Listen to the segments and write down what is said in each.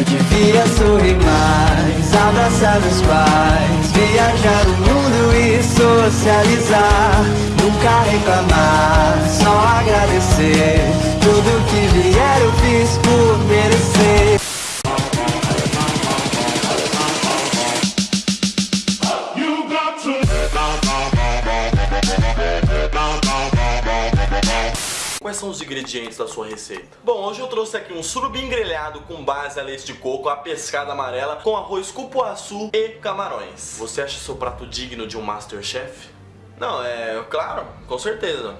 Eu devia sorrir mais, abraçar meus pais Viajar o mundo e socializar Nunca reclamar, Quais são os ingredientes da sua receita? Bom, hoje eu trouxe aqui um surubim grelhado com base a leite de coco, a pescada amarela, com arroz cupuaçu e camarões. Você acha seu prato digno de um Masterchef? Não, é claro, com certeza.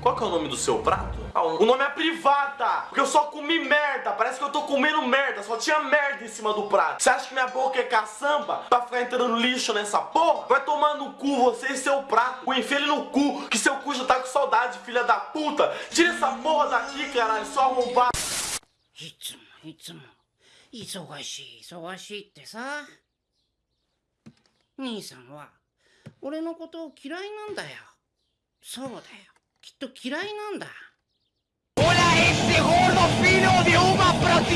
Qual que é o nome do seu prato? Ah, o nome é privada, porque eu só comi merda, parece que eu tô comendo merda, só tinha merda em cima do prato. Você acha que minha boca é caçamba pra ficar entrando lixo nessa porra? Vai tomar no cu você e seu prato, o enfia ele no cu, que seu cu já tá com saudade, filha da puta. Tira essa porra daqui, caralho, só arrombar. いつもいつも忙しい忙しいってさ兄さんは俺のことを嫌いなんだよそうだよきっと嫌いなんだ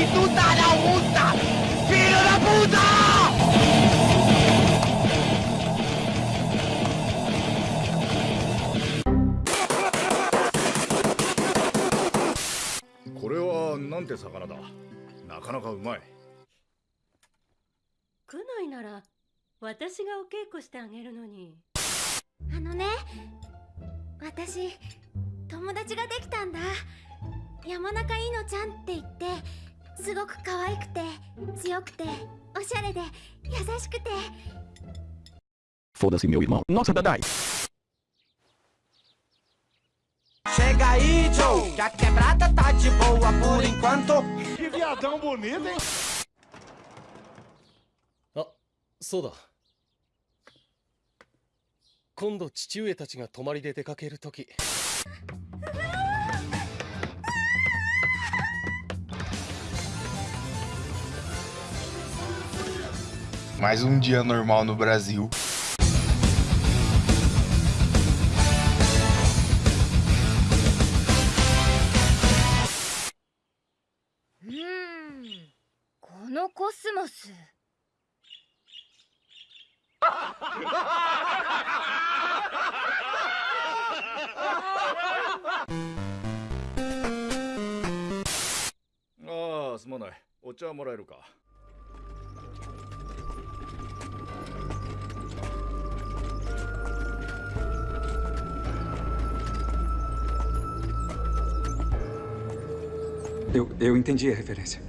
prostituta a la Augusta. ¡Filo de puta! これはなんて魚だ？なかなかうまい来ないなら私がお稽古してあげるのにあのね私友達ができたんだ山中いのちゃんって言ってすごく可愛くて強くておしゃれで優しくて Foda-se, meu irmão. Nossa, Dadai. Chega aí, Joe, que a quebrada tá de boa por enquanto. Que viadão bonito, hein? あそうだ今度父上たちが泊まりで出かけるとき Mais um dia normal no Brasil. Hmm, このコスモスああすまないお茶もらえるか Eu, eu entendi a referência.